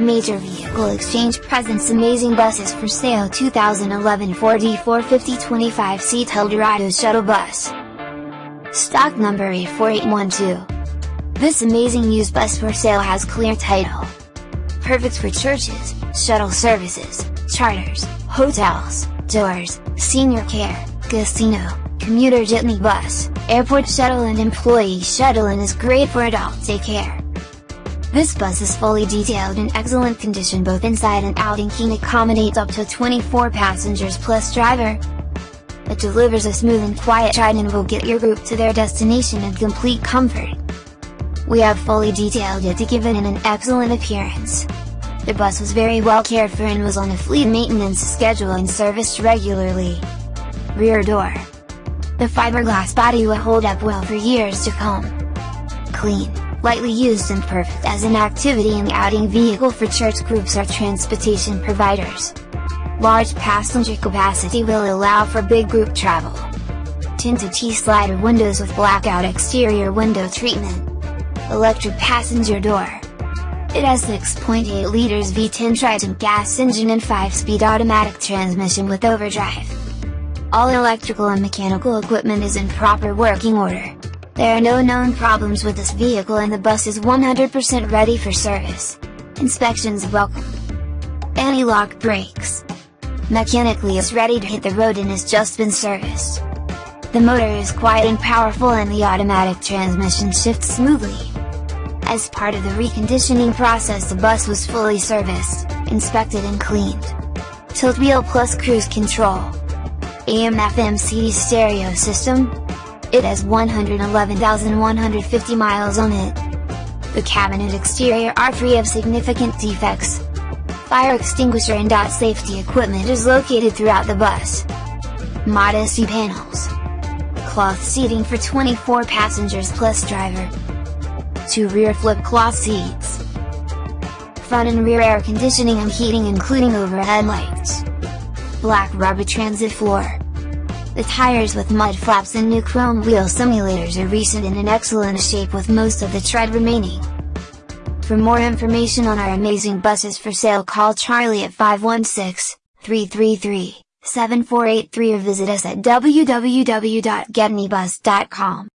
Major Vehicle Exchange presents amazing buses for sale 2011 Ford E450 25 seat Eldorado shuttle bus. Stock number A4812. This amazing used bus for sale has clear title. Perfect for churches, shuttle services, charters, hotels, doors, senior care, casino, commuter jitney bus, airport shuttle and employee shuttle and is great for adult daycare. This bus is fully detailed in excellent condition both inside and out and can accommodate up to 24 passengers plus driver. It delivers a smooth and quiet ride and will get your group to their destination in complete comfort. We have fully detailed it to give it an excellent appearance. The bus was very well cared for and was on a fleet maintenance schedule and serviced regularly. Rear door. The fiberglass body will hold up well for years to come. Clean lightly used and perfect as an activity and outing vehicle for church groups or transportation providers. Large passenger capacity will allow for big group travel. Tinted T-slider windows with blackout exterior window treatment. Electric passenger door. It has 6.8 liters V10 Triton gas engine and 5-speed automatic transmission with overdrive. All electrical and mechanical equipment is in proper working order. There are no known problems with this vehicle and the bus is 100% ready for service. Inspections welcome. Anti-lock brakes. Mechanically is ready to hit the road and has just been serviced. The motor is quiet and powerful and the automatic transmission shifts smoothly. As part of the reconditioning process the bus was fully serviced, inspected and cleaned. Tilt wheel plus cruise control. AM FM CD stereo system, it has 111,150 miles on it. The cabin and exterior are free of significant defects. Fire extinguisher and dot safety equipment is located throughout the bus. Modesty panels. Cloth seating for 24 passengers plus driver. Two rear flip cloth seats. Front and rear air conditioning and heating including overhead lights. Black rubber transit floor. The tires with mud flaps and new chrome wheel simulators are recent and in excellent shape with most of the tread remaining. For more information on our amazing buses for sale call Charlie at 516-333-7483 or visit us at www.getnybus.com.